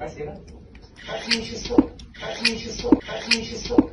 Спасибо. Сотрудничество. Сотрудничество. Сотрудничество.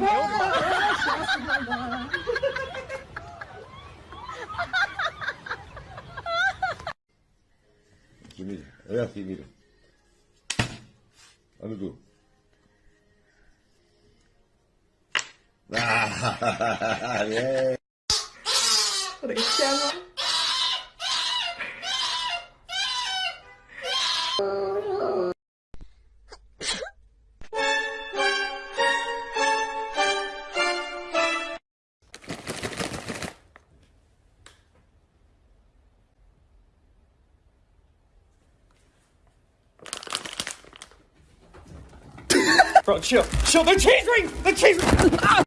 meu Aqui, mira. É assim, mira. Olha tu. Ah, é. Cristiano.！Bro, chill, chill. The cheese ring, the cheese ring. Ah!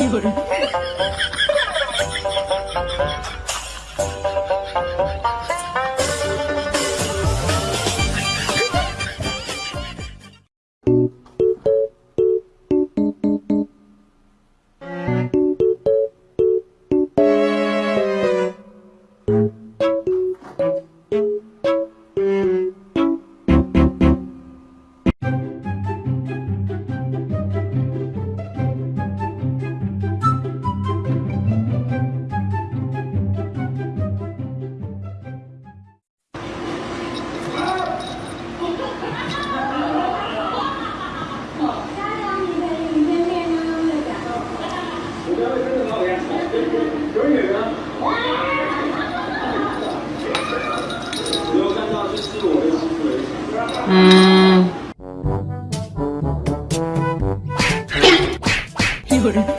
이 음. 이거를.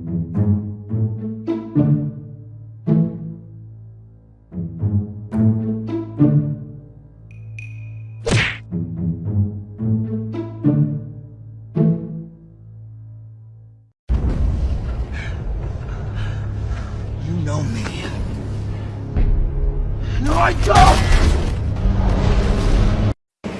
know me. No, I don't.